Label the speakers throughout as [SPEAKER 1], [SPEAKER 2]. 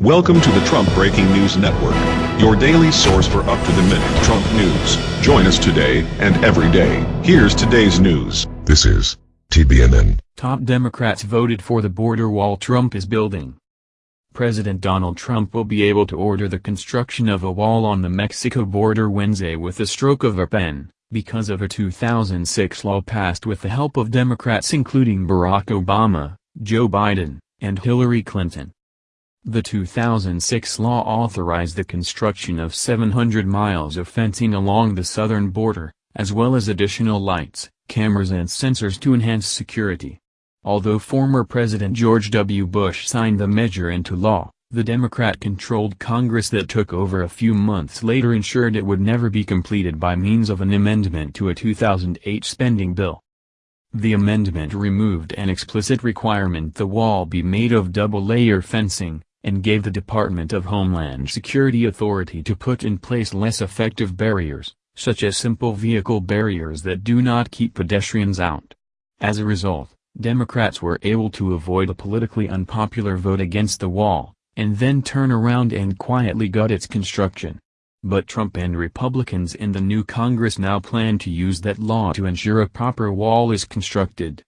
[SPEAKER 1] Welcome to the Trump Breaking News Network, your daily source for up-to-the-minute Trump news. Join us today and every day. Here's today's news.
[SPEAKER 2] This is TBNN.
[SPEAKER 3] Top Democrats voted for the border wall Trump is building. President Donald Trump will be able to order the construction of a wall on the Mexico border Wednesday with the stroke of a pen, because of a 2006 law passed with the help of Democrats including Barack Obama, Joe Biden, and Hillary Clinton. The 2006 law authorized the construction of 700 miles of fencing along the southern border, as well as additional lights, cameras and sensors to enhance security. Although former President George W. Bush signed the measure into law, the Democrat-controlled Congress that took over a few months later ensured it would never be completed by means of an amendment to a 2008 spending bill. The amendment removed an explicit requirement the wall be made of double-layer fencing, and gave the Department of Homeland Security authority to put in place less effective barriers, such as simple vehicle barriers that do not keep pedestrians out. As a result, Democrats were able to avoid a politically unpopular vote against the wall, and then turn around and quietly gut its construction. But Trump and Republicans in the new Congress now plan to use that law to ensure a proper wall is constructed.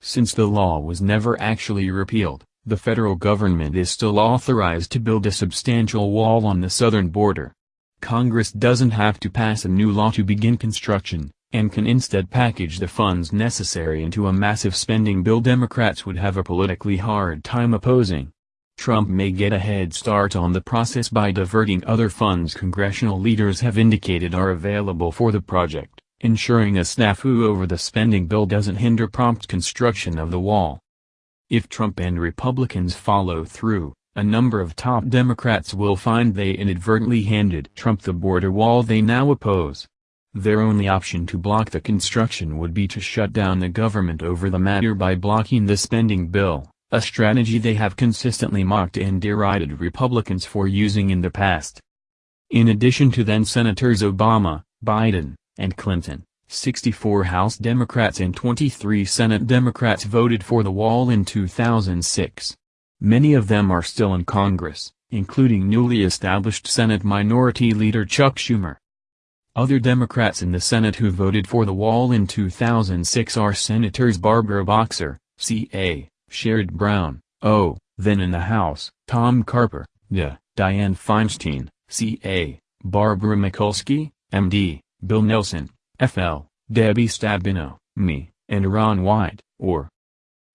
[SPEAKER 3] Since the law was never actually repealed, the federal government is still authorized to build a substantial wall on the southern border. Congress doesn't have to pass a new law to begin construction, and can instead package the funds necessary into a massive spending bill Democrats would have a politically hard time opposing. Trump may get a head start on the process by diverting other funds congressional leaders have indicated are available for the project, ensuring a snafu over the spending bill doesn't hinder prompt construction of the wall. If Trump and Republicans follow through, a number of top Democrats will find they inadvertently handed Trump the border wall they now oppose. Their only option to block the construction would be to shut down the government over the matter by blocking the spending bill, a strategy they have consistently mocked and derided Republicans for using in the past. In addition to then-Senators Obama, Biden, and Clinton, 64 House Democrats and 23 Senate Democrats voted for the wall in 2006. Many of them are still in Congress, including newly established Senate Minority Leader Chuck Schumer. Other Democrats in the Senate who voted for the wall in 2006 are Senators Barbara Boxer, C.A., Sherrod Brown, O., then in the House, Tom Carper, D., Dianne Feinstein, C.A., Barbara Mikulski, M.D., Bill Nelson, FL, Debbie Stabenow, me, and Ron Wyden, or.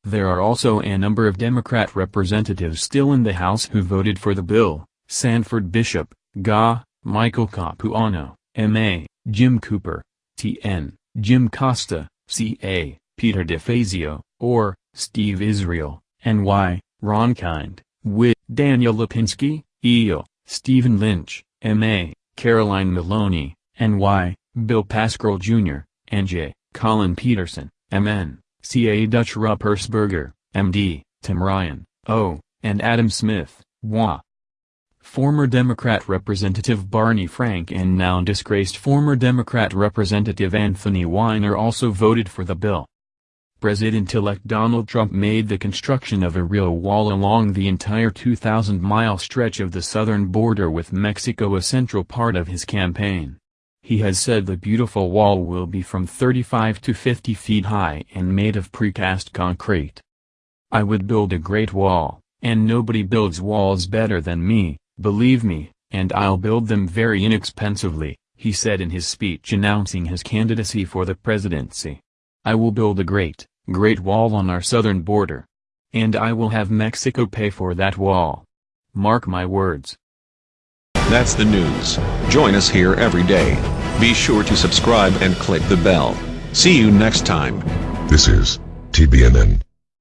[SPEAKER 3] There are also a number of Democrat representatives still in the House who voted for the bill, Sanford Bishop, GA, Michael Capuano, M.A., Jim Cooper, T.N., Jim Costa, C.A., Peter DeFazio, or, Steve Israel, N.Y., Ron Kind, Wit, Daniel Lipinski, E.O., Stephen Lynch, M.A., Caroline Maloney, N.Y., Bill Pascrell Jr., N.J., Collin Peterson, M.N., C.A. Dutch Ruppersberger, M.D., Tim Ryan, O., and Adam Smith, W.A. Former Democrat Representative Barney Frank and now disgraced former Democrat Representative Anthony Weiner also voted for the bill. President-elect Donald Trump made the construction of a real wall along the entire 2,000-mile stretch of the southern border with Mexico a central part of his campaign. He has said the beautiful wall will be from 35 to 50 feet high and made of precast concrete. I would build a great wall, and nobody builds walls better than me, believe me, and I'll build them very inexpensively, he said in his speech announcing his candidacy for the presidency. I will build a great, great wall on our southern border. And I will have Mexico pay for that wall. Mark my words.
[SPEAKER 1] That's the news. Join us here every day. Be sure to subscribe and click the bell. See you next time.
[SPEAKER 2] This is TBNN.